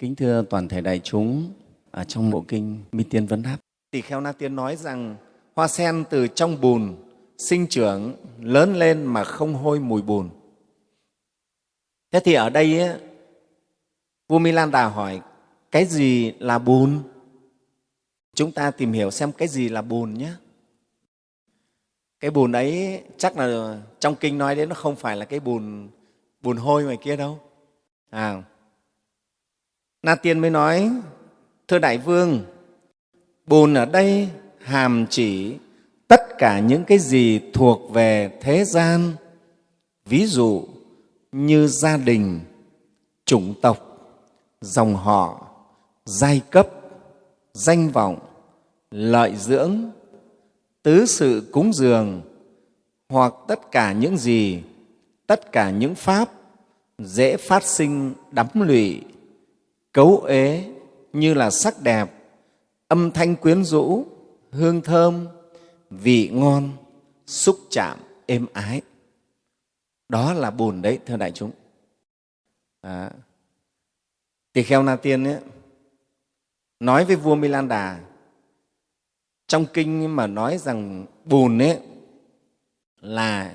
Kính thưa toàn thể đại chúng, ở trong bộ kinh Mi Tiên Vấn Đáp, Tỳ Kheo Na Tiên nói rằng hoa sen từ trong bùn sinh trưởng lớn lên mà không hôi mùi bùn. Thế thì ở đây ấy, vua Milan Đà hỏi cái gì là bùn? Chúng ta tìm hiểu xem cái gì là bùn nhé. Cái bùn ấy chắc là trong kinh nói đến nó không phải là cái bùn bùn hôi ngoài kia đâu. À, Na Tiên mới nói, thưa Đại Vương, bùn ở đây hàm chỉ tất cả những cái gì thuộc về thế gian, ví dụ như gia đình, chủng tộc, dòng họ, giai cấp, danh vọng, lợi dưỡng, tứ sự cúng dường hoặc tất cả những gì, tất cả những pháp dễ phát sinh đắm lụy, cấu ế như là sắc đẹp, âm thanh quyến rũ, hương thơm, vị ngon, xúc chạm, êm ái. Đó là bùn đấy, thưa đại chúng. À, Tỳ kheo Na Tiên ấy, nói với vua Milan Đà trong kinh mà nói rằng bùn ấy là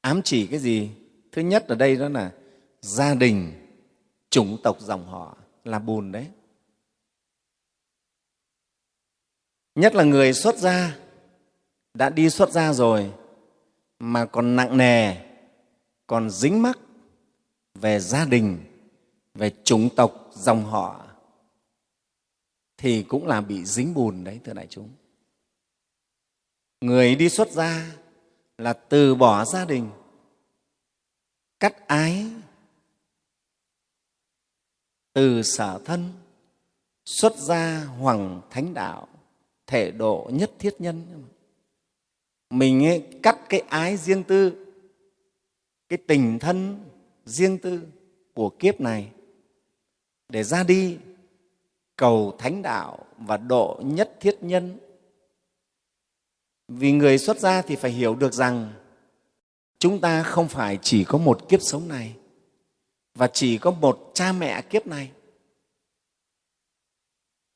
ám chỉ cái gì? Thứ nhất ở đây đó là gia đình, chủng tộc dòng họ là bùn đấy. Nhất là người xuất gia, đã đi xuất gia rồi mà còn nặng nề, còn dính mắc về gia đình, về chủng tộc, dòng họ thì cũng là bị dính bùn đấy, thưa đại chúng. Người đi xuất gia là từ bỏ gia đình, cắt ái, từ sở thân, xuất gia hoàng thánh đạo, thể độ nhất thiết nhân. Mình ấy, cắt cái ái riêng tư, cái tình thân riêng tư của kiếp này để ra đi cầu thánh đạo và độ nhất thiết nhân. Vì người xuất gia thì phải hiểu được rằng chúng ta không phải chỉ có một kiếp sống này và chỉ có một cha mẹ kiếp này.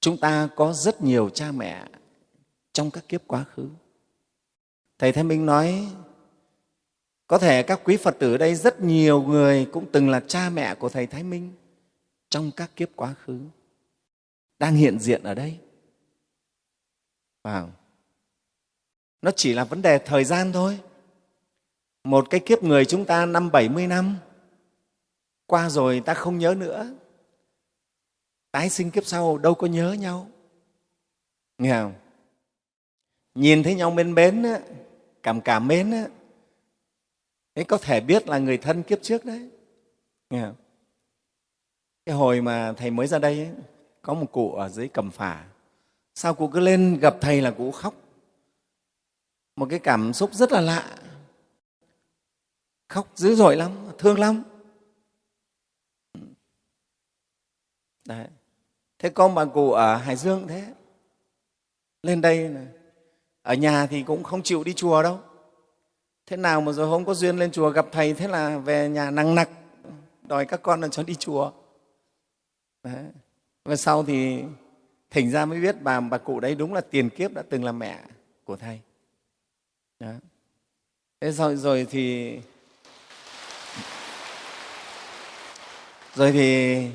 Chúng ta có rất nhiều cha mẹ trong các kiếp quá khứ. Thầy Thái Minh nói, có thể các quý Phật tử ở đây rất nhiều người cũng từng là cha mẹ của Thầy Thái Minh trong các kiếp quá khứ đang hiện diện ở đây. Wow. Nó chỉ là vấn đề thời gian thôi. Một cái kiếp người chúng ta năm 70 năm, qua rồi ta không nhớ nữa. Tái sinh kiếp sau đâu có nhớ nhau. Nghe không? Nhìn thấy nhau bên bến, cảm cảm mến, ấy có thể biết là người thân kiếp trước đấy. Nghe không? Cái hồi mà Thầy mới ra đây, ấy, có một cụ ở dưới cầm phả sao cụ cứ lên gặp thầy là cụ khóc một cái cảm xúc rất là lạ khóc dữ dội lắm thương lắm Đấy. thế con bà cụ ở hải dương thế lên đây này. ở nhà thì cũng không chịu đi chùa đâu thế nào mà rồi không có duyên lên chùa gặp thầy thế là về nhà nặng nặc đòi các con là cho đi chùa Đấy và sau thì thỉnh ra mới biết bà bà cụ đấy đúng là tiền kiếp đã từng là mẹ của thầy đó. thế rồi, rồi thì rồi thì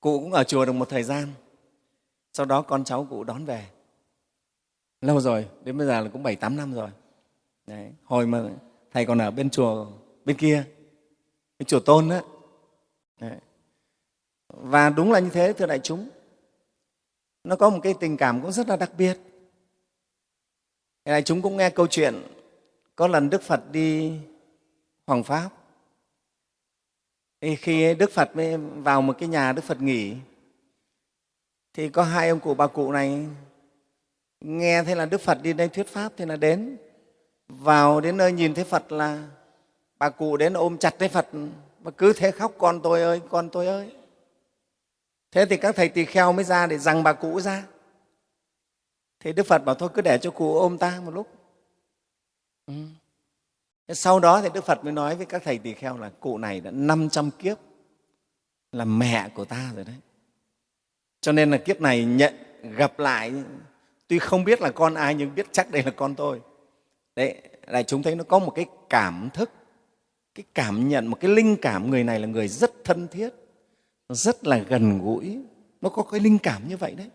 cụ cũng ở chùa được một thời gian. Sau đó con cháu cụ đón về. Lâu rồi, đến bây giờ là cũng bảy tám năm rồi. Đấy. hồi mà thầy còn ở bên chùa bên kia, bên chùa tôn đó đấy. Và đúng là như thế, thưa đại chúng. Nó có một cái tình cảm cũng rất là đặc biệt. Đại chúng cũng nghe câu chuyện, có lần đức phật đi hoàng pháp thì khi đức phật mới vào một cái nhà đức phật nghỉ, thì có hai ông cụ bà cụ này nghe thấy là đức phật đi đây thuyết pháp thì là đến. Vào đến nơi nhìn thấy phật là bà cụ đến ôm chặt thấy phật, mà cứ thế khóc, con tôi ơi, con tôi ơi. Thế thì các thầy tỳ kheo mới ra để rằng bà cụ ra. Thì đức phật bảo, thôi cứ để cho cụ ôm ta một lúc. Ừ sau đó thì đức phật mới nói với các thầy tỳ kheo là cụ này đã 500 kiếp là mẹ của ta rồi đấy. Cho nên là kiếp này nhận gặp lại tuy không biết là con ai nhưng biết chắc đây là con tôi. Đấy đại chúng thấy nó có một cái cảm thức cái cảm nhận một cái linh cảm người này là người rất thân thiết rất là gần gũi. Nó có cái linh cảm như vậy đấy.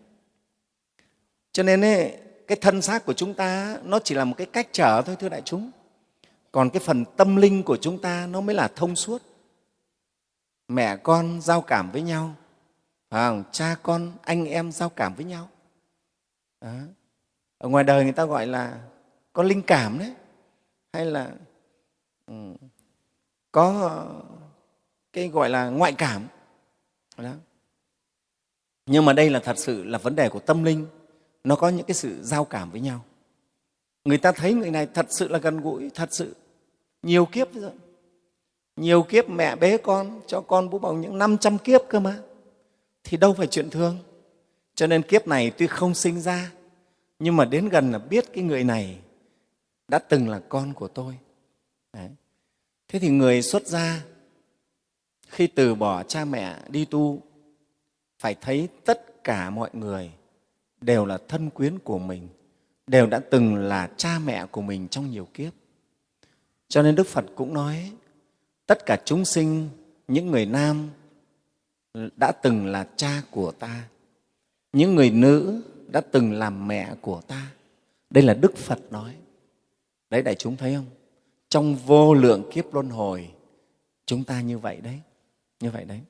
Cho nên ấy, cái thân xác của chúng ta nó chỉ là một cái cách trở thôi thưa đại chúng còn cái phần tâm linh của chúng ta nó mới là thông suốt. Mẹ con giao cảm với nhau. Phải không? cha con, anh em giao cảm với nhau. Đó. ở ngoài đời người ta gọi là có linh cảm đấy. Hay là ừ, có cái gọi là ngoại cảm. Đó. nhưng mà đây là thật sự là vấn đề của tâm linh. Nó có những cái sự giao cảm với nhau. Người ta thấy người này thật sự là gần gũi, thật sự nhiều kiếp rồi. Nhiều kiếp mẹ bế con, cho con bú bầu những 500 kiếp cơ mà. Thì đâu phải chuyện thường. Cho nên kiếp này tuy không sinh ra, nhưng mà đến gần là biết cái người này đã từng là con của tôi. Đấy. thế thì người xuất gia, khi từ bỏ cha mẹ đi tu, phải thấy tất cả mọi người đều là thân quyến của mình, đều đã từng là cha mẹ của mình trong nhiều kiếp cho nên đức phật cũng nói, tất cả chúng sinh, những người nam đã từng là cha của ta, những người nữ đã từng làm mẹ của ta. Đây là đức phật nói. Đấy, đại chúng thấy không? Trong vô lượng kiếp luân hồi, chúng ta như vậy đấy, như vậy đấy.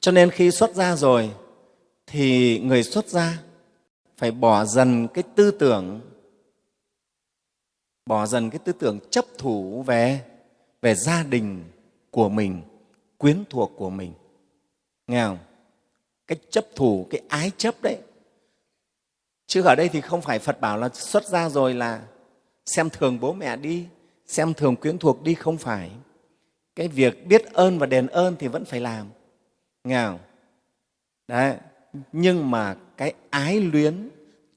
Cho nên khi xuất gia rồi, thì người xuất gia phải bỏ dần cái tư tưởng bỏ dần cái tư tưởng chấp thủ về về gia đình của mình, quyến thuộc của mình. Nghe không? Cái chấp thủ, cái ái chấp đấy. Chứ ở đây thì không phải phật bảo là xuất gia rồi là xem thường bố mẹ đi, xem thường quyến thuộc đi, không phải. Cái việc biết ơn và đền ơn thì vẫn phải làm. Nghe không? Đấy, nhưng mà cái ái luyến,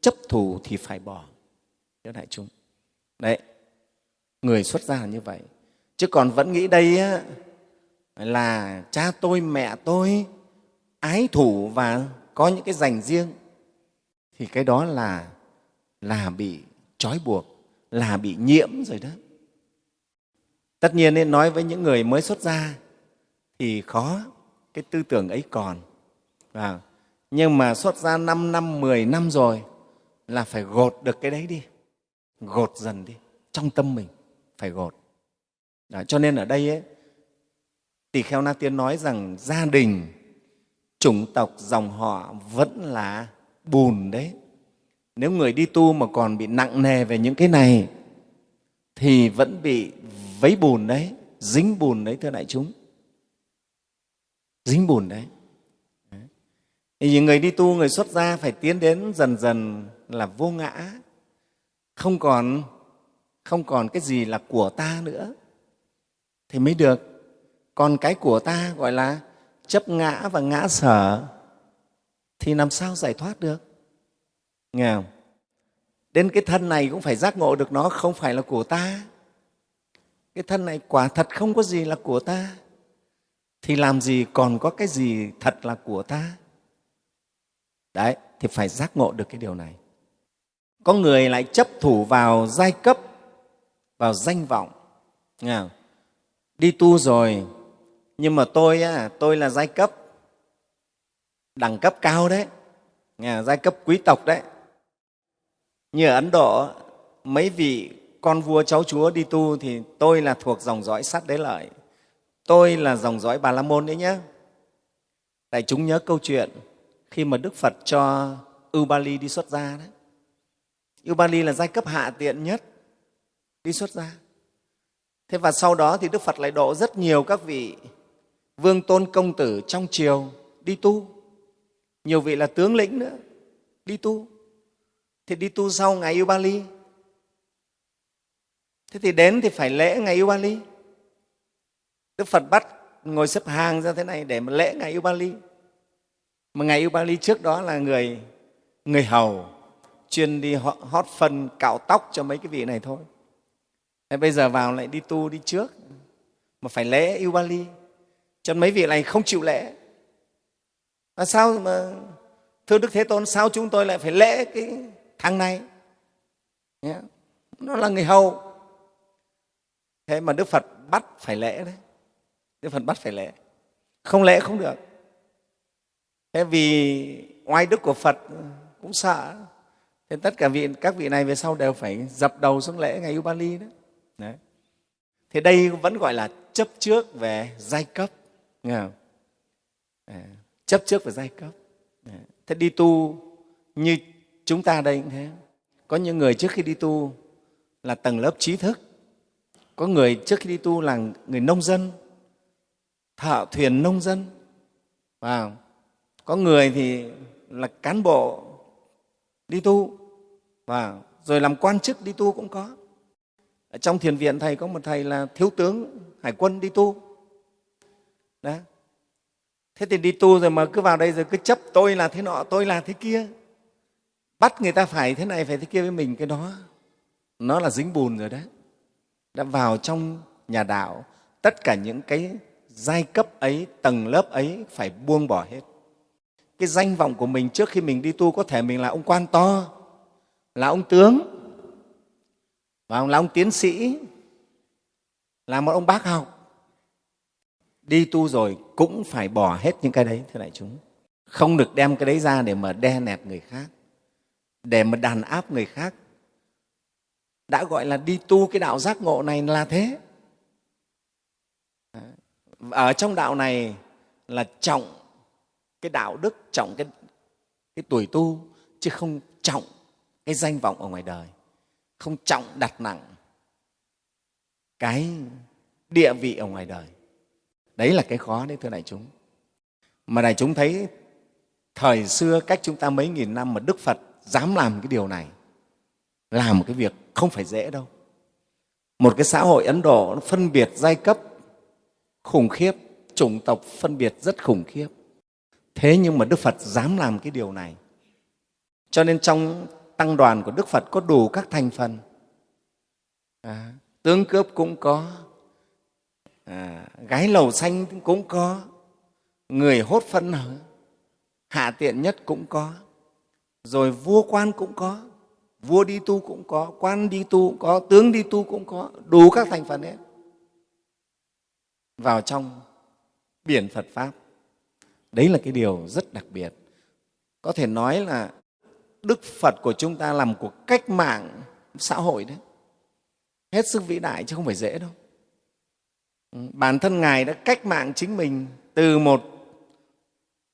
chấp thủ thì phải bỏ. Cho đại chúng đấy người xuất gia là như vậy. Chứ còn vẫn nghĩ đây á, là cha tôi mẹ tôi ái thủ và có những cái dành riêng thì cái đó là là bị trói buộc là bị nhiễm rồi đó. Tất nhiên nên nói với những người mới xuất gia thì khó cái tư tưởng ấy còn. À, nhưng mà xuất gia 5 năm 10 năm rồi là phải gột được cái đấy đi gột dần đi. Trong tâm mình phải gột. Đó, cho nên ở đây ấy, tỳ kheo na tiên nói rằng gia đình chủng tộc dòng họ vẫn là bùn đấy. Nếu người đi tu mà còn bị nặng nề về những cái này thì vẫn bị vấy bùn đấy dính bùn đấy thưa đại chúng. Dính bùn đấy. Thì người đi tu người xuất gia phải tiến đến dần dần là vô ngã không còn không còn cái gì là của ta nữa. Thì mới được. Còn cái của ta gọi là chấp ngã và ngã sở, thì làm sao giải thoát được? Nghe không? Đến cái thân này cũng phải giác ngộ được nó, không phải là của ta. Cái thân này quả thật không có gì là của ta. Thì làm gì còn có cái gì thật là của ta? Đấy, thì phải giác ngộ được cái điều này có người lại chấp thủ vào giai cấp vào danh vọng. Nghe không? đi tu rồi nhưng mà tôi á, tôi là giai cấp đẳng cấp cao đấy. Nghe, giai cấp quý tộc đấy. Như ở ấn độ mấy vị con vua cháu chúa đi tu thì tôi là thuộc dòng dõi sát đế lợi. Tôi là dòng dõi bà la môn đấy nhé đại chúng nhớ câu chuyện khi mà đức phật cho ubali đi xuất gia đấy ubali là giai cấp hạ tiện nhất đi xuất gia. Thế và sau đó thì đức phật lại độ rất nhiều các vị vương tôn công tử trong triều đi tu. Nhiều vị là tướng lĩnh nữa, đi tu. Thì đi tu sau ngày ubali. Thế thì đến thì phải lễ ngày ubali. Đức phật bắt ngồi xếp hàng ra thế này để mà lễ ngày ubali. Mà ngày ubali trước đó là người người hầu chuyên đi hót phân, cạo tóc cho mấy cái vị này thôi. Thế bây giờ vào lại đi tu đi trước, mà phải lễ ubali cho mấy vị này không chịu lễ. À sao mà thưa đức thế tôn, sao chúng tôi lại phải lễ cái thằng này? Nó là người hầu. Thế mà đức phật bắt phải lễ đấy. Đức phật bắt phải lễ. Không lễ không được. Thế vì oai đức của phật cũng sợ thế tất cả vị các vị này về sau đều phải dập đầu xuống lễ ngày Ubali đó. Đấy. Thế đây vẫn gọi là chấp trước về giai cấp nghe không? À, chấp trước về giai cấp. Thế đi tu như chúng ta đây cũng thế. Có những người trước khi đi tu là tầng lớp trí thức. Có người trước khi đi tu là người nông dân thợ thuyền nông dân. Wow. có người thì là cán bộ đi tu. Và rồi làm quan chức đi tu cũng có. Ở trong thiền viện thầy có một thầy là thiếu tướng hải quân đi tu. Đó. Thế thì đi tu rồi mà cứ vào đây rồi cứ chấp tôi là thế nọ, tôi là thế kia. Bắt người ta phải thế này, phải thế kia với mình, cái đó, nó là dính bùn rồi đấy. Đã vào trong nhà đạo, tất cả những cái giai cấp ấy, tầng lớp ấy phải buông bỏ hết cái danh vọng của mình trước khi mình đi tu có thể mình là ông quan to, là ông tướng, và là ông tiến sĩ, là một ông bác học. Đi tu rồi cũng phải bỏ hết những cái đấy, thưa đại chúng. Không được đem cái đấy ra để mà đe nẹp người khác, để mà đàn áp người khác. Đã gọi là đi tu cái đạo giác ngộ này là thế. Ở trong đạo này là trọng cái đạo đức trọng cái, cái tuổi tu chứ không trọng cái danh vọng ở ngoài đời không trọng đặt nặng cái địa vị ở ngoài đời. Đấy là cái khó đấy thưa đại chúng. Mà đại chúng thấy thời xưa cách chúng ta mấy nghìn năm mà đức phật dám làm cái điều này làm một cái việc không phải dễ đâu. Một cái xã hội ấn độ nó phân biệt giai cấp khủng khiếp chủng tộc phân biệt rất khủng khiếp thế nhưng mà đức phật dám làm cái điều này. Cho nên trong tăng đoàn của đức phật có đủ các thành phần. À, tướng cướp cũng có. À, gái lầu xanh cũng có. Người hốt phân hạ tiện nhất cũng có. Rồi vua quan cũng có. Vua đi tu cũng có quan đi tu cũng có tướng đi tu cũng có. Đủ các thành phần hết. Vào trong biển phật pháp đấy là cái điều rất đặc biệt. Có thể nói là đức phật của chúng ta làm cuộc cách mạng xã hội đấy. Hết sức vĩ đại chứ không phải dễ đâu. Ừ, bản thân ngài đã cách mạng chính mình từ một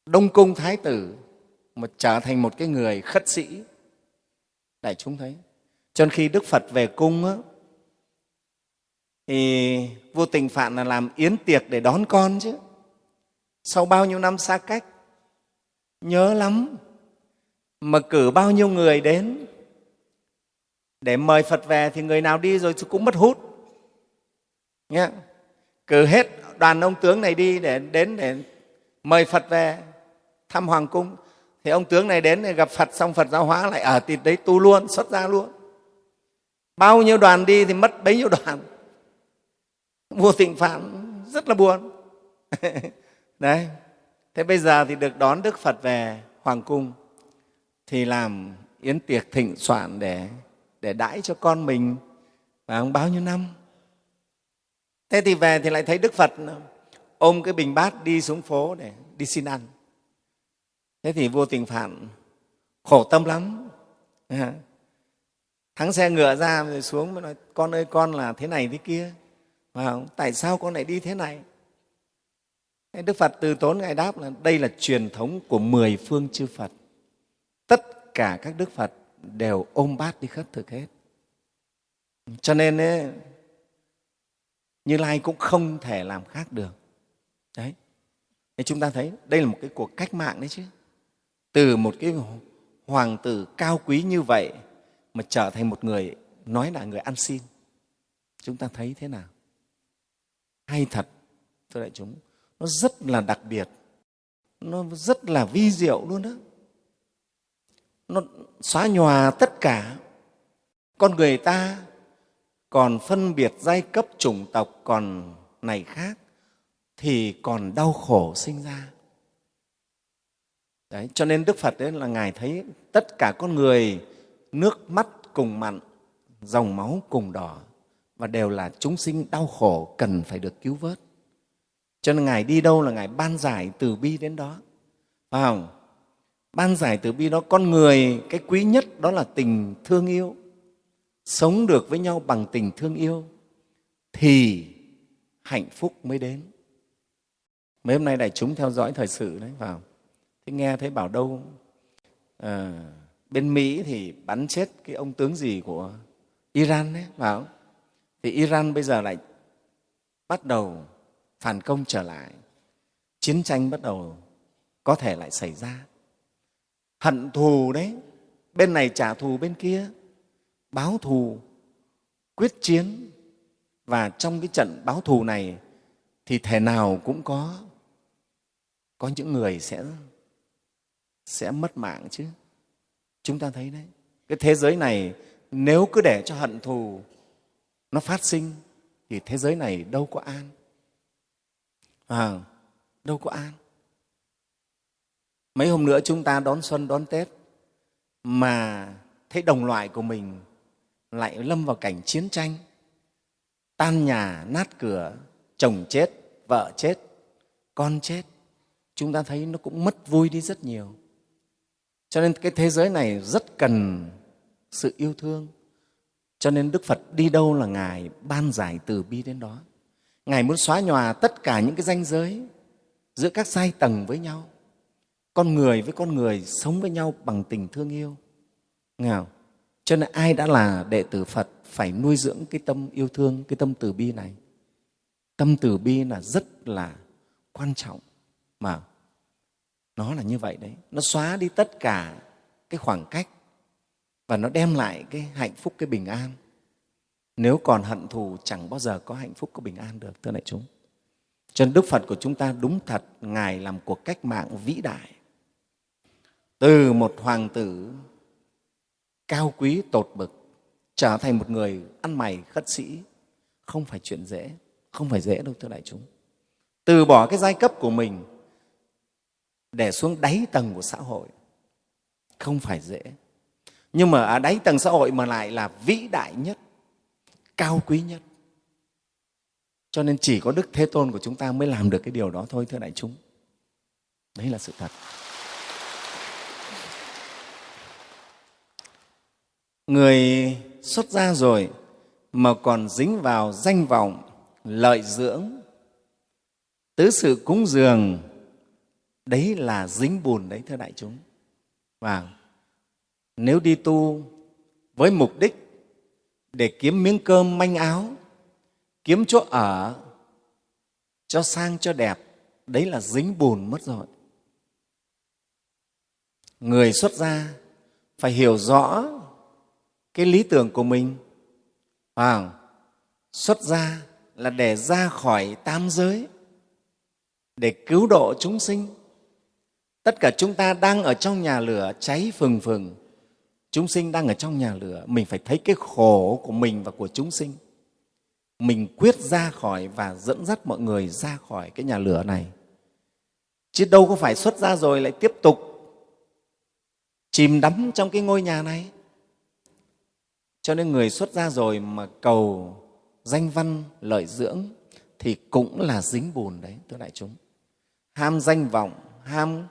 đông cung thái tử mà trở thành một cái người khất sĩ. Đại chúng thấy. Cho nên khi đức phật về cung á, thì vô tình phạn là làm yến tiệc để đón con chứ sau bao nhiêu năm xa cách, nhớ lắm mà cử bao nhiêu người đến. Để mời phật về thì người nào đi rồi cũng mất hút. Nghe? cử hết đoàn ông tướng này đi để đến để mời phật về thăm hoàng cung. Thì ông tướng này đến để gặp phật, xong phật giáo hóa lại ờ, ở thì đấy, tu luôn, xuất ra luôn. Bao nhiêu đoàn đi thì mất bấy nhiêu đoàn. Vua tịnh phạn rất là buồn. đấy. Thế bây giờ thì được đón đức phật về hoàng cung, thì làm yến tiệc thịnh soạn để để đãi cho con mình. Và bao nhiêu năm? Thế thì về thì lại thấy đức phật ôm cái bình bát đi xuống phố để đi xin ăn. Thế thì vua tình phạn khổ tâm lắm. Thắng xe ngựa ra rồi xuống mới nói, con ơi, con là thế này thế kia. Mà tại sao con lại đi thế này? Đức phật từ tốn ngài đáp là đây là truyền thống của mười phương chư phật. Tất cả các đức phật đều ôm bát đi khất thực hết. Cho nên ấy, như lai cũng không thể làm khác được. Đấy. Thì chúng ta thấy đây là một cái cuộc cách mạng đấy chứ. Từ một cái hoàng tử cao quý như vậy mà trở thành một người nói là người ăn xin. Chúng ta thấy thế nào? Hay thật thưa đại chúng nó rất là đặc biệt. Nó rất là vi diệu luôn đó. Nó xóa nhòa tất cả. Con người ta còn phân biệt giai cấp chủng tộc còn này khác thì còn đau khổ sinh ra. Đấy, cho nên đức phật đấy là ngài thấy tất cả con người, nước mắt cùng mặn, dòng máu cùng đỏ và đều là chúng sinh đau khổ cần phải được cứu vớt cho nên ngài đi đâu là ngài ban giải từ bi đến đó. Phải không? Ban giải từ bi đó con người cái quý nhất đó là tình thương yêu. Sống được với nhau bằng tình thương yêu thì hạnh phúc mới đến. Mấy hôm nay đại chúng theo dõi thời sự đấy vào thế nghe thấy bảo đâu à, bên mỹ thì bắn chết cái ông tướng gì của iran đấy vào thì iran bây giờ lại bắt đầu phản công trở lại, chiến tranh bắt đầu có thể lại xảy ra. Hận thù đấy, bên này trả thù bên kia, báo thù, quyết chiến. Và trong cái trận báo thù này thì thể nào cũng có có những người sẽ sẽ mất mạng chứ. Chúng ta thấy đấy, cái thế giới này nếu cứ để cho hận thù nó phát sinh thì thế giới này đâu có an à, đâu có an mấy hôm nữa chúng ta đón xuân đón tết mà thấy đồng loại của mình lại lâm vào cảnh chiến tranh. Tan nhà nát cửa chồng chết vợ chết con chết. Chúng ta thấy nó cũng mất vui đi rất nhiều. Cho nên cái thế giới này rất cần sự yêu thương. Cho nên đức phật đi đâu là ngài ban giải từ bi đến đó ngài muốn xóa nhòa tất cả những cái danh giới giữa các giai tầng với nhau. Con người với con người sống với nhau bằng tình thương yêu. Nghe không? cho nên ai đã là đệ tử phật phải nuôi dưỡng cái tâm yêu thương, cái tâm từ bi này. Tâm từ bi là rất là quan trọng mà nó là như vậy đấy. Nó xóa đi tất cả cái khoảng cách và nó đem lại cái hạnh phúc, cái bình an nếu còn hận thù, chẳng bao giờ có hạnh phúc, có bình an được, thưa đại chúng. Cho nên đức phật của chúng ta đúng thật, ngài làm cuộc cách mạng vĩ đại. Từ một hoàng tử cao quý, tột bực, trở thành một người ăn mày khất sĩ, không phải chuyện dễ, không phải dễ đâu, thưa đại chúng. Từ bỏ cái giai cấp của mình, để xuống đáy tầng của xã hội, không phải dễ. Nhưng mà ở đáy tầng xã hội mà lại là vĩ đại nhất cao quý nhất. Cho nên chỉ có đức thế tôn của chúng ta mới làm được cái điều đó thôi, thưa đại chúng. Đấy là sự thật. Người xuất gia rồi mà còn dính vào danh vọng, lợi dưỡng, tứ sự cúng dường, đấy là dính bùn đấy, thưa đại chúng. Và nếu đi tu với mục đích để kiếm miếng cơm manh áo kiếm chỗ ở cho sang cho đẹp. Đấy là dính bùn mất rồi. Người xuất gia phải hiểu rõ cái lý tưởng của mình. À, xuất gia là để ra khỏi tam giới để cứu độ chúng sinh. Tất cả chúng ta đang ở trong nhà lửa cháy phừng phừng chúng sinh đang ở trong nhà lửa, mình phải thấy cái khổ của mình và của chúng sinh. Mình quyết ra khỏi và dẫn dắt mọi người ra khỏi cái nhà lửa này. Chứ đâu có phải xuất ra rồi lại tiếp tục chìm đắm trong cái ngôi nhà này. Cho nên người xuất ra rồi mà cầu danh văn, lợi dưỡng thì cũng là dính bùn đấy, thưa đại chúng. Ham danh vọng, ham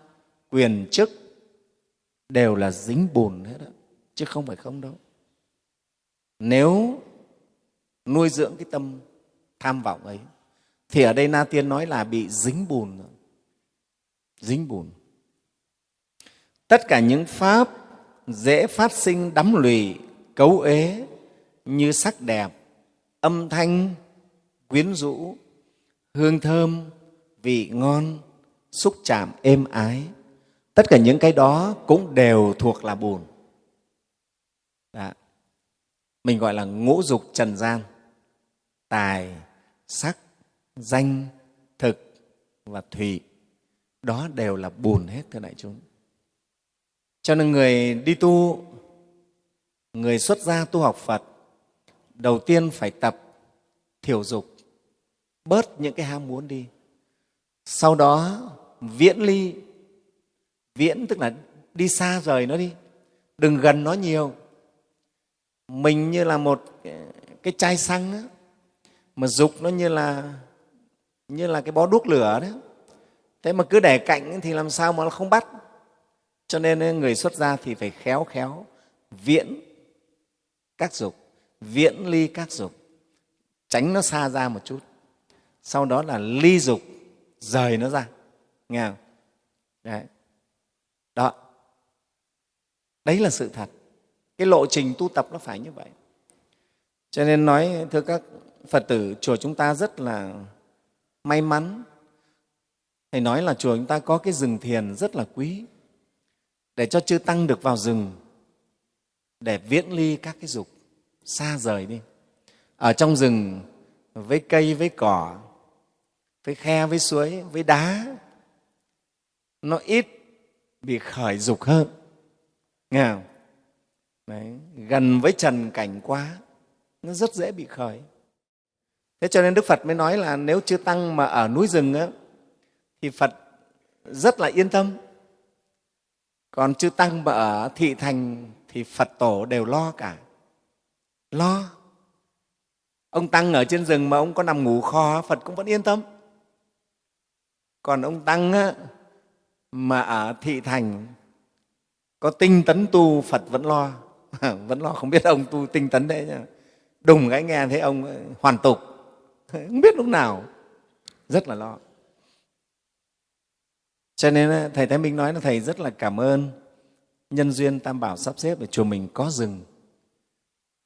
quyền chức đều là dính bùn hết đó chứ không phải không đâu. Nếu nuôi dưỡng cái tâm tham vọng ấy, thì ở đây na tiên nói là bị dính bùn. Rồi. dính bùn. Tất cả những pháp dễ phát sinh đắm lụy, cấu ế như sắc đẹp, âm thanh, quyến rũ, hương thơm, vị ngon, xúc chạm, êm ái, tất cả những cái đó cũng đều thuộc là bùn mình gọi là ngũ dục trần gian. Tài, sắc, danh, thực và thủy đó đều là bùn hết, thưa đại chúng. Cho nên người đi tu, người xuất gia tu học phật, đầu tiên phải tập thiểu dục, bớt những cái ham muốn đi. Sau đó, viễn ly, viễn tức là đi xa rời nó đi, đừng gần nó nhiều mình như là một cái chai xăng đó, mà dục nó như là như là cái bó đuốc lửa đấy thế mà cứ để cạnh thì làm sao mà nó không bắt? Cho nên người xuất gia thì phải khéo khéo viễn các dục viễn ly các dục tránh nó xa ra một chút. Sau đó là ly dục rời nó ra. Nghe không? Đấy. Đó. Đấy là sự thật cái lộ trình tu tập nó phải như vậy. Cho nên nói, thưa các phật tử, chùa chúng ta rất là may mắn. Thầy nói là chùa chúng ta có cái rừng thiền rất là quý, để cho chư tăng được vào rừng, để viễn ly các cái dục xa rời đi. Ở trong rừng, với cây, với cỏ, với khe, với suối, với đá, nó ít bị khởi dục hơn. Nghe không? Đấy, gần với trần cảnh quá nó rất dễ bị khởi. Thế cho nên đức phật mới nói là nếu chưa tăng mà ở núi rừng á, thì phật rất là yên tâm. Còn chư tăng mà ở thị thành thì phật tổ đều lo cả. Lo. Ông tăng ở trên rừng mà ông có nằm ngủ kho phật cũng vẫn yên tâm. Còn ông tăng á, mà ở thị thành có tinh tấn tu phật vẫn lo. vẫn lo không biết ông tu tinh tấn đấy nhá. đùng cái nghe thấy ông hoàn tục không biết lúc nào rất là lo cho nên ờ, thầy thái minh nói là thầy rất là cảm ơn nhân duyên tam bảo sắp xếp để chùa mình có rừng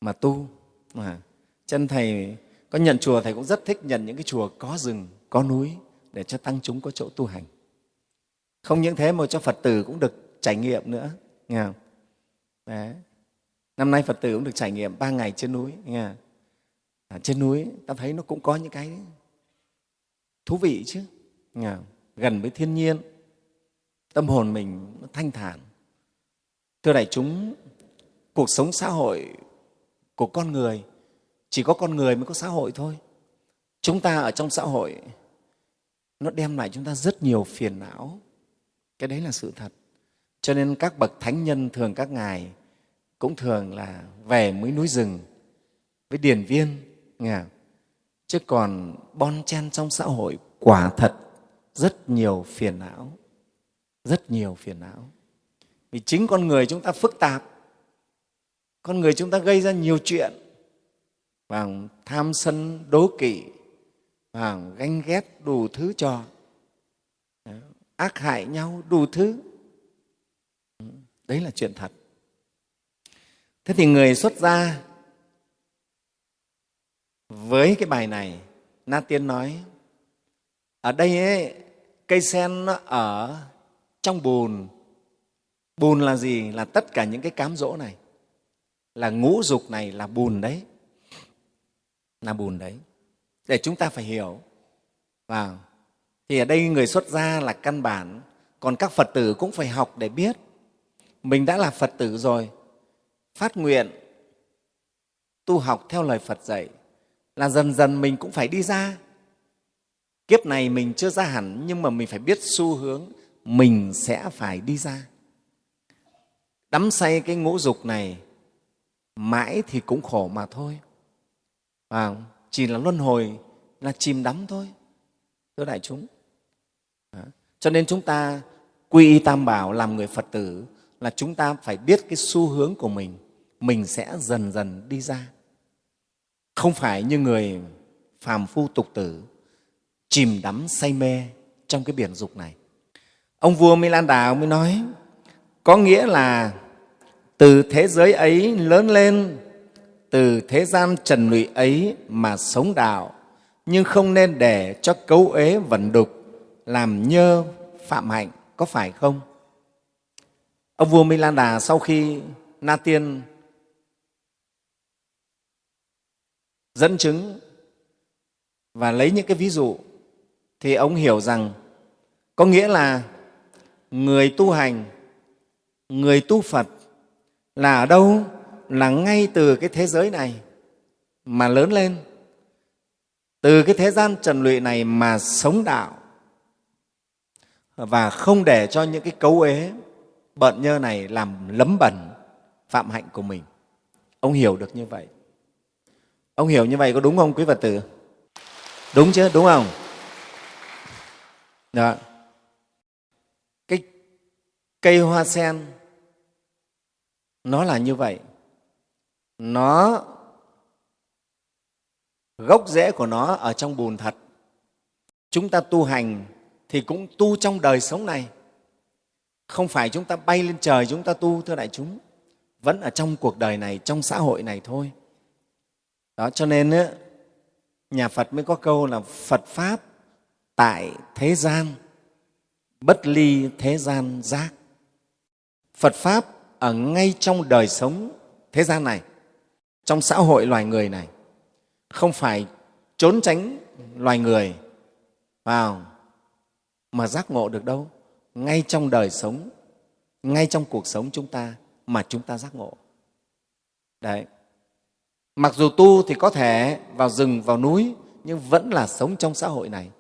mà tu mà chân thầy có nhận chùa, thầy cũng rất thích nhận những cái chùa có rừng, có núi để cho tăng chúng có chỗ tu hành không những thế mà cho phật tử cũng được trải nghiệm nữa, nghe không? Đấy năm nay phật tử cũng được trải nghiệm ba ngày trên núi nghe? À, trên núi ta thấy nó cũng có những cái thú vị chứ nghe gần với thiên nhiên tâm hồn mình nó thanh thản. Thưa đại chúng cuộc sống xã hội của con người chỉ có con người mới có xã hội thôi. Chúng ta ở trong xã hội nó đem lại chúng ta rất nhiều phiền não. Cái đấy là sự thật. Cho nên các bậc thánh nhân thường các ngài cũng thường là về mấy núi rừng với điền viên, nghe chứ còn bon chen trong xã hội quả thật rất nhiều phiền não, rất nhiều phiền não. Vì chính con người chúng ta phức tạp, con người chúng ta gây ra nhiều chuyện, và tham sân đố kỵ, và ganh ghét đủ thứ trò ác hại nhau đủ thứ. Đấy là chuyện thật thế thì người xuất gia với cái bài này na tiên nói ở đây ấy, cây sen nó ở trong bùn. Bùn là gì? Là tất cả những cái cám dỗ này. Là ngũ dục này là bùn đấy. Là bùn đấy. Để chúng ta phải hiểu. Vào thì ở đây người xuất gia là căn bản. Còn các phật tử cũng phải học để biết. Mình đã là phật tử rồi phát nguyện tu học theo lời phật dạy là dần dần mình cũng phải đi ra. Kiếp này mình chưa ra hẳn nhưng mà mình phải biết xu hướng mình sẽ phải đi ra. Đắm say cái ngũ dục này mãi thì cũng khổ mà thôi. À, chỉ là luân hồi là chìm đắm thôi thưa đại chúng. À, cho nên chúng ta quy y tam bảo làm người phật tử là chúng ta phải biết cái xu hướng của mình mình sẽ dần dần đi ra. Không phải như người phàm phu tục tử chìm đắm say mê trong cái biển dục này. Ông vua Milan Đà mới nói, có nghĩa là từ thế giới ấy lớn lên, từ thế gian trần lụy ấy mà sống đạo, nhưng không nên để cho cấu ế vẩn đục làm nhơ phạm hạnh, có phải không? Ông vua Milan Đà sau khi Na Tiên dẫn chứng và lấy những cái ví dụ, thì ông hiểu rằng có nghĩa là người tu hành, người tu phật là ở đâu? Là ngay từ cái thế giới này mà lớn lên, từ cái thế gian trần lụy này mà sống đạo, và không để cho những cái cấu ế bận nhơ này làm lấm bẩn phạm hạnh của mình. Ông hiểu được như vậy ông hiểu như vậy có đúng không, quý phật tử? Đúng chứ, đúng không? Đó. Cái cây hoa sen, nó là như vậy. Nó, gốc rễ của nó ở trong bùn thật. Chúng ta tu hành thì cũng tu trong đời sống này. Không phải chúng ta bay lên trời chúng ta tu, thưa đại chúng. Vẫn ở trong cuộc đời này, trong xã hội này thôi đó, cho nên nhà phật mới có câu là phật pháp tại thế gian, bất ly thế gian giác. Phật pháp ở ngay trong đời sống thế gian này, trong xã hội loài người này, không phải trốn tránh loài người vào mà giác ngộ được đâu. Ngay trong đời sống, ngay trong cuộc sống chúng ta mà chúng ta giác ngộ. Đấy mặc dù tu thì có thể vào rừng, vào núi, nhưng vẫn là sống trong xã hội này.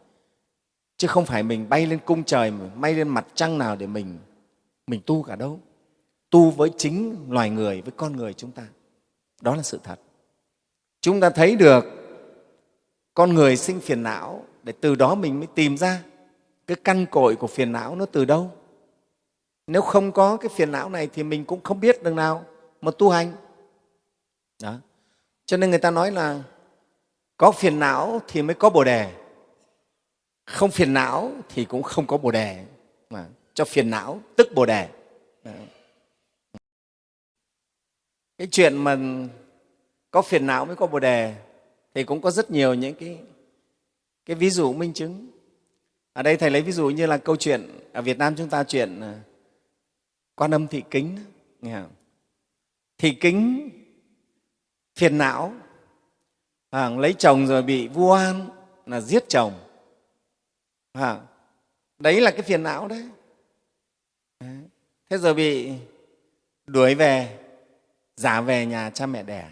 Chứ không phải mình bay lên cung trời bay lên mặt trăng nào để mình mình tu cả đâu. Tu với chính loài người, với con người chúng ta. Đó là sự thật. Chúng ta thấy được con người sinh phiền não để từ đó mình mới tìm ra cái căn cội của phiền não nó từ đâu. Nếu không có cái phiền não này thì mình cũng không biết đường nào mà tu hành. Đó cho nên người ta nói là có phiền não thì mới có bồ đề. Không phiền não thì cũng không có bồ đề. Mà cho phiền não tức bồ đề. Cái chuyện mà có phiền não mới có bồ đề thì cũng có rất nhiều những cái, cái ví dụ minh chứng. Ở đây thầy lấy ví dụ như là câu chuyện ở việt nam chúng ta chuyện à, quan âm thị kính nghe không? thị kính phiền não. À, lấy chồng rồi bị vu oan là giết chồng. À, đấy là cái phiền não đấy. Thế rồi bị đuổi về giả về nhà cha mẹ đẻ.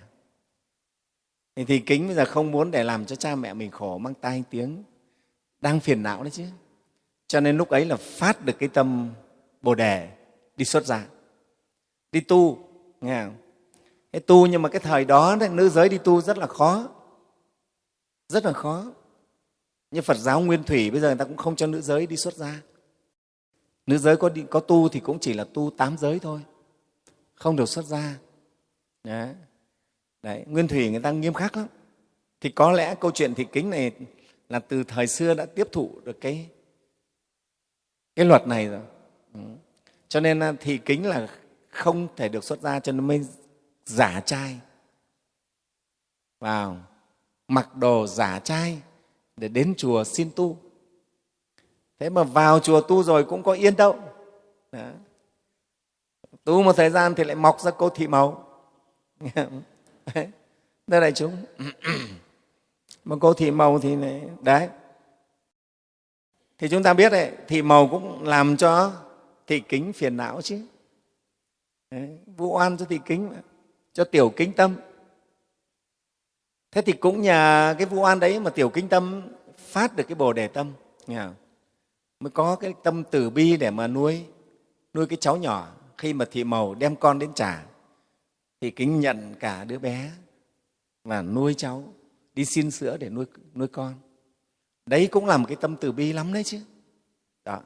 Thì, thì kính bây giờ không muốn để làm cho cha mẹ mình khổ mang tai tiếng. Đang phiền não đấy chứ. Cho nên lúc ấy là phát được cái tâm bồ đề đi xuất gia đi tu nghe không? Cái tu nhưng mà cái thời đó đấy, nữ giới đi tu rất là khó. Rất là khó. Như phật giáo nguyên thủy bây giờ người ta cũng không cho nữ giới đi xuất gia. Nữ giới có, đi, có tu thì cũng chỉ là tu tám giới thôi. Không được xuất gia. Đấy. Đấy, nguyên thủy người ta nghiêm khắc lắm. Thì có lẽ câu chuyện thị kính này là từ thời xưa đã tiếp thụ được cái cái luật này rồi. Ừ. cho nên à, thị kính là không thể được xuất gia cho nên mới giả trai. Vào mặc đồ giả trai để đến chùa xin tu. Thế mà vào chùa tu rồi cũng có yên đâu. Đó. tu một thời gian thì lại mọc ra cô thị màu đây đại chúng. Mà cô thị màu thì này, đấy. Thì chúng ta biết đấy thị màu cũng làm cho thị kính phiền não chứ. Đấy, vụ oan cho thị kính mà, cho tiểu kính tâm. Thế thì cũng nhờ cái vụ an đấy mà tiểu kính tâm phát được cái bồ đề tâm nghe không? mới có cái tâm từ bi để mà nuôi nuôi cái cháu nhỏ. Khi mà thị màu đem con đến trả thì kính nhận cả đứa bé và nuôi cháu đi xin sữa để nuôi, nuôi con. Đấy cũng là một cái tâm từ bi lắm đấy chứ. Đó.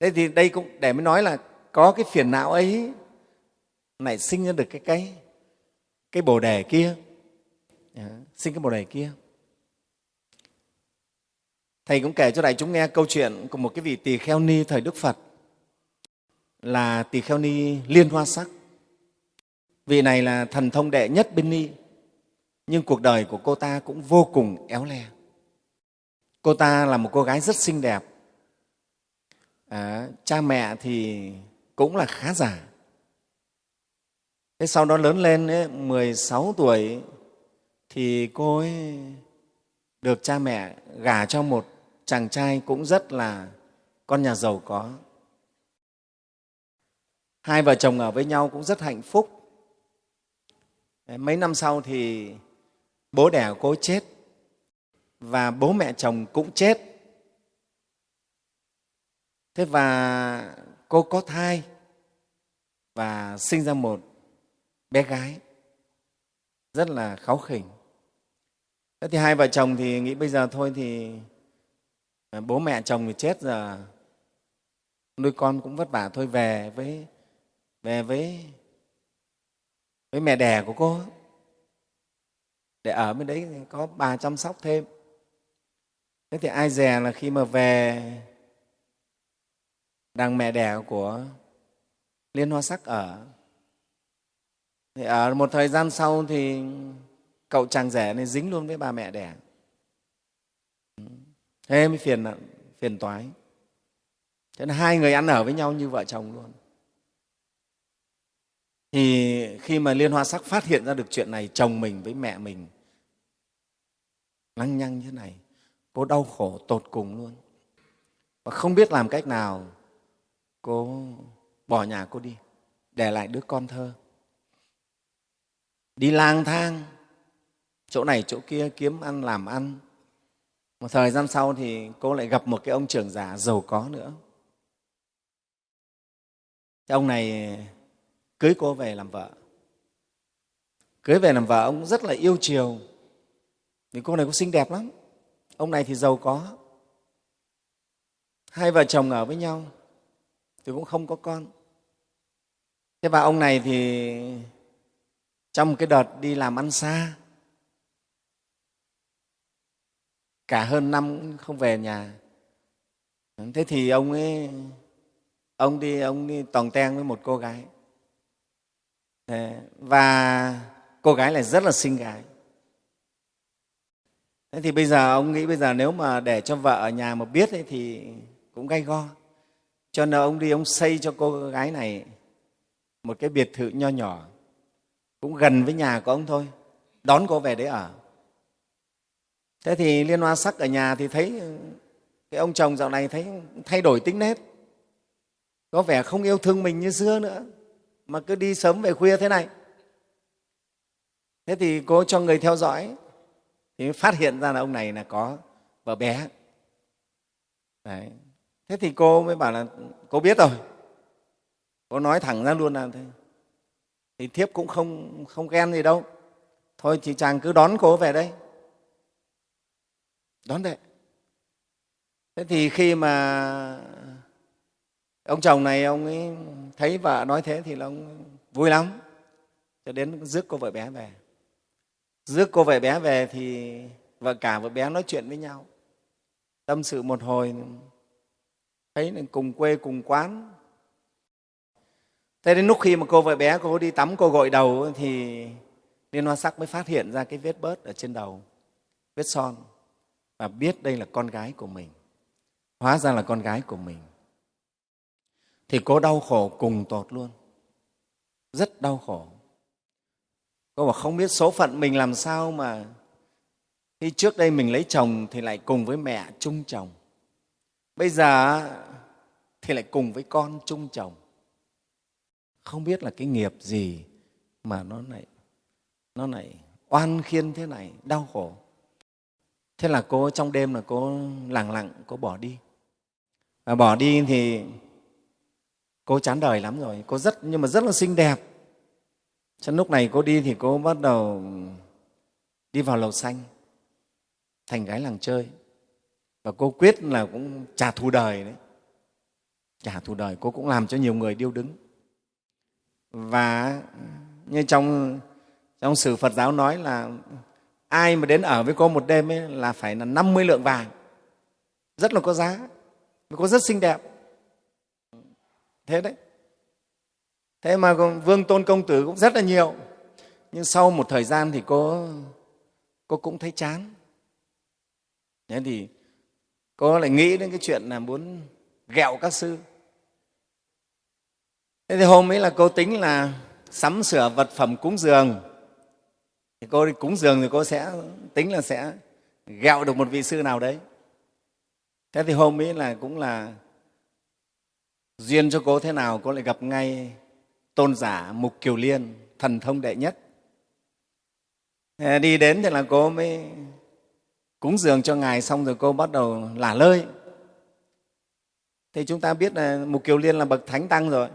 Thế thì đây cũng để mới nói là có cái phiền não ấy lại sinh ra được cái cái cái bồ đề kia. Dạ, xin cái bồ đề kia. Thầy cũng kể cho đại chúng nghe câu chuyện của một cái vị tỳ kheo ni thời đức phật. Là tỳ kheo ni liên hoa sắc. Vị này là thần thông đệ nhất bên ni nhưng cuộc đời của cô ta cũng vô cùng éo le. Cô ta là một cô gái rất xinh đẹp. À, cha mẹ thì cũng là khá giả thế sau đó lớn lên ấy, 16 tuổi thì cô ấy được cha mẹ gả cho một chàng trai cũng rất là con nhà giàu có. Hai vợ chồng ở với nhau cũng rất hạnh phúc. Mấy năm sau thì bố đẻ của cô chết và bố mẹ chồng cũng chết. Thế và cô có thai và sinh ra một bé gái. Rất là kháu khỉnh. Thế thì hai vợ chồng thì nghĩ bây giờ thôi thì à, bố mẹ chồng thì chết giờ. Nuôi con cũng vất vả thôi, về với về với với mẹ đẻ của cô. Để ở bên đấy có bà chăm sóc thêm. Thế thì ai dè là khi mà về, đằng mẹ đẻ của liên hoa sắc ở thì ở một thời gian sau thì cậu chàng rể này dính luôn với bà mẹ đẻ. Thế mới phiền phiền toái. Cho nên hai người ăn ở với nhau như vợ chồng luôn. Thì khi mà liên hoa sắc phát hiện ra được chuyện này, chồng mình với mẹ mình, lăng nhăng như thế này cô đau khổ tột cùng luôn. Và không biết làm cách nào cô bỏ nhà cô đi, để lại đứa con thơ đi lang thang. Chỗ này, chỗ kia, kiếm ăn, làm ăn. Một thời gian sau thì cô lại gặp một cái ông trưởng giả giàu có nữa. Cái ông này cưới cô về làm vợ. Cưới về làm vợ, ông rất là yêu chiều. Vì cô này cũng xinh đẹp lắm. Ông này thì giàu có. Hai vợ chồng ở với nhau. Thì cũng không có con. Thế và ông này thì trong một cái đợt đi làm ăn xa cả hơn năm không về nhà. Thế thì ông ấy ông đi ông đi tòng teng với một cô gái. Và cô gái này rất là xinh gái. Thế thì bây giờ ông nghĩ bây giờ nếu mà để cho vợ ở nhà mà biết ấy, thì cũng gay go. Cho nên ông đi ông xây cho cô gái này một cái biệt thự nho nhỏ cũng gần với nhà của ông thôi. Đón cô về đấy ở. Thế thì liên hoa sắc ở nhà thì thấy cái ông chồng dạo này thấy thay đổi tính nét, có vẻ không yêu thương mình như xưa nữa. Mà cứ đi sớm về khuya thế này. Thế thì cô cho người theo dõi. Thì phát hiện ra là ông này là có vợ bé. Đấy. thế thì cô mới bảo là cô biết rồi. Cô nói thẳng ra luôn là thế thì thiếp cũng không không ghen gì đâu. Thôi thì chàng cứ đón cô về đây. Đón về thế thì khi mà ông chồng này ông ấy thấy vợ nói thế thì là ông vui lắm. Cho đến rước cô vợ bé về. Rước cô vợ bé về thì vợ cả vợ bé nói chuyện với nhau. Tâm sự một hồi. Thấy là cùng quê, cùng quán thế đến lúc khi mà cô vợ bé cô đi tắm, cô gội đầu thì liên hoa sắc mới phát hiện ra cái vết bớt ở trên đầu, vết son. Và biết đây là con gái của mình. Hóa ra là con gái của mình. Thì cô đau khổ cùng tột luôn. Rất đau khổ. Cô bảo không biết số phận mình làm sao mà khi trước đây mình lấy chồng thì lại cùng với mẹ chung chồng. Bây giờ thì lại cùng với con chung chồng không biết là cái nghiệp gì mà nó lại nó lại oan khiên thế này, đau khổ. Thế là cô, trong đêm là cô lặng lặng, cô bỏ đi. Và bỏ đi thì cô chán đời lắm rồi. Cô rất, nhưng mà rất là xinh đẹp. Cho lúc này cô đi thì cô bắt đầu đi vào lầu xanh, thành gái làng chơi. Và cô quyết là cũng trả thù đời đấy. Trả thù đời, cô cũng làm cho nhiều người điêu đứng và như trong trong sử Phật giáo nói là ai mà đến ở với cô một đêm ấy là phải là 50 lượng vàng. Rất là có giá cô rất xinh đẹp. Thế đấy. Thế mà vương tôn công tử cũng rất là nhiều. Nhưng sau một thời gian thì cô cô cũng thấy chán. Thế thì cô lại nghĩ đến cái chuyện là muốn ghẹo các sư thế thì hôm ấy là cô tính là sắm sửa vật phẩm cúng dường. Thì cô đi cúng dường thì cô sẽ tính là sẽ ghẹo được một vị sư nào đấy. Thế thì hôm ấy là cũng là duyên cho cô thế nào, cô lại gặp ngay tôn giả mục kiều liên, thần thông đệ nhất. Đi đến thì là cô mới cúng dường cho ngài, xong rồi cô bắt đầu lả lơi. Thì chúng ta biết là mục kiều liên là bậc thánh tăng rồi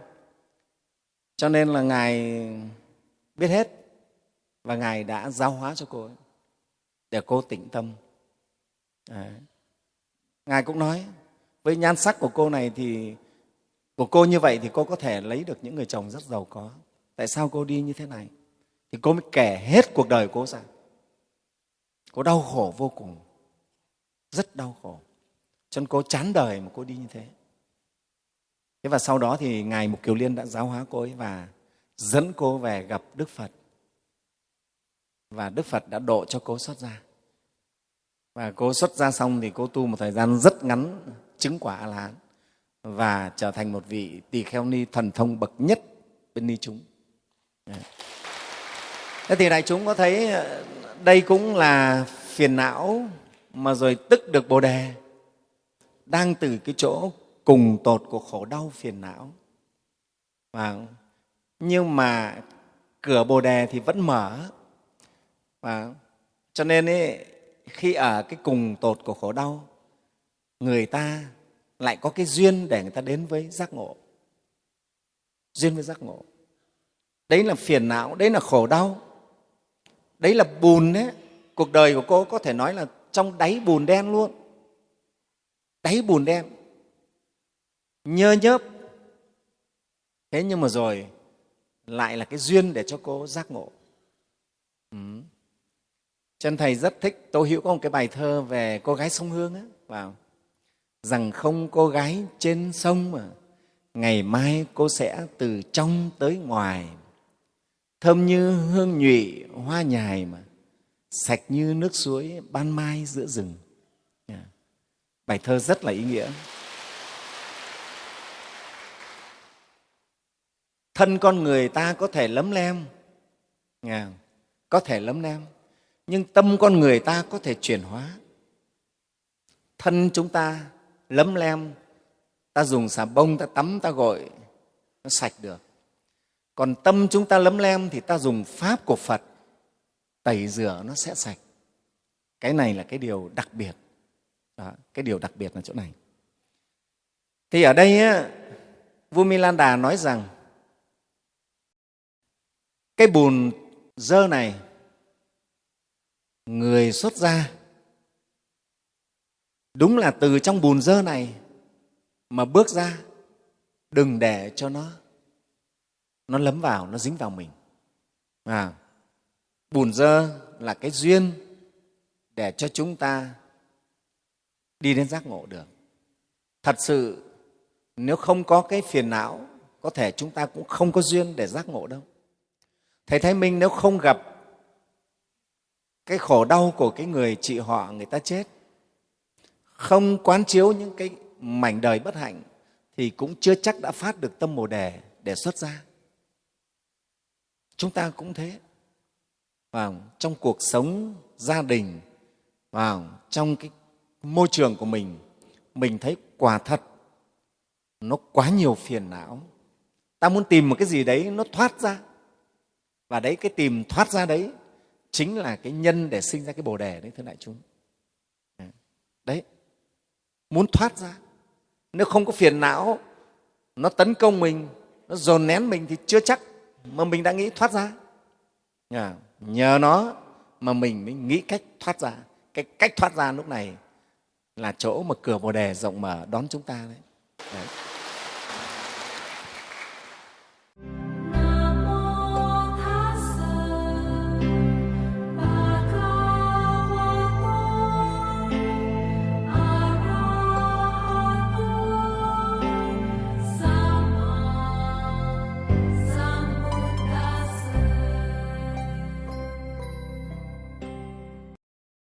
cho nên là ngài biết hết và ngài đã giáo hóa cho cô ấy để cô tĩnh tâm. Đấy. ngài cũng nói, với nhan sắc của cô này thì, của cô như vậy thì cô có thể lấy được những người chồng rất giàu có. Tại sao cô đi như thế này? Thì cô mới kể hết cuộc đời cô ra. Cô đau khổ vô cùng. Rất đau khổ. Cho nên cô chán đời mà cô đi như thế thế và sau đó thì ngài mục kiều liên đã giáo hóa cô ấy và dẫn cô về gặp đức phật. Và đức phật đã độ cho cô xuất gia. Và cô xuất gia xong thì cô tu một thời gian rất ngắn, chứng quả a la hán và trở thành một vị tỳ kheo ni thần thông bậc nhất bên ni chúng. Thế thì đại chúng có thấy ờ, đây cũng là phiền não mà rồi tức được bồ đề đang từ cái chỗ cùng tột của khổ đau phiền não. Và nhưng mà cửa bồ đề thì vẫn mở. Và cho nên ấy, khi ở cái cùng tột của khổ đau người ta lại có cái duyên để người ta đến với giác ngộ. Duyên với giác ngộ. Đấy là phiền não đấy là khổ đau. Đấy là bùn đấy cuộc đời của cô có thể nói là trong đáy bùn đen luôn. Đáy bùn đen nhơ nhớp. Thế nhưng mà rồi, lại là cái duyên để cho cô giác ngộ. Ừ. chân thầy rất thích tô hữu có một cái bài thơ về cô gái sông hương á vào rằng không cô gái trên sông mà, ngày mai cô sẽ từ trong tới ngoài. Thơm như hương nhụy, hoa nhài mà, sạch như nước suối ban mai giữa rừng. Dạ. Bài thơ rất là ý nghĩa. Thân con người ta có thể lấm lem. Có thể lấm lem nhưng tâm con người ta có thể chuyển hóa. Thân chúng ta lấm lem ta dùng xà bông ta tắm ta gội nó sạch được. Còn tâm chúng ta lấm lem thì ta dùng pháp của phật tẩy rửa nó sẽ sạch. Cái này là cái điều đặc biệt. Đó, cái điều đặc biệt là chỗ này. Thì ở đây á, vua milan đà nói rằng cái bùn dơ này người xuất ra đúng là từ trong bùn dơ này mà bước ra đừng để cho nó nó lấm vào nó dính vào mình. À, bùn dơ là cái duyên để cho chúng ta đi đến giác ngộ được. Thật sự nếu không có cái phiền não có thể chúng ta cũng không có duyên để giác ngộ đâu thầy thái minh nếu không gặp cái khổ đau của cái người chị họ người ta chết, không quán chiếu những cái mảnh đời bất hạnh, thì cũng chưa chắc đã phát được tâm bồ đề để xuất ra chúng ta cũng thế. Vào trong cuộc sống gia đình vào trong cái môi trường của mình mình thấy quả thật nó quá nhiều phiền não. Ta muốn tìm một cái gì đấy nó thoát ra và đấy cái tìm thoát ra đấy chính là cái nhân để sinh ra cái bồ đề đấy thưa đại chúng. À, đấy muốn thoát ra. Nếu không có phiền não nó tấn công mình nó dồn nén mình thì chưa chắc mà mình đã nghĩ thoát ra. À, nhờ nó mà mình mới nghĩ cách thoát ra. Cái cách thoát ra lúc này là chỗ mà cửa bồ đề rộng mở đón chúng ta đấy, đấy.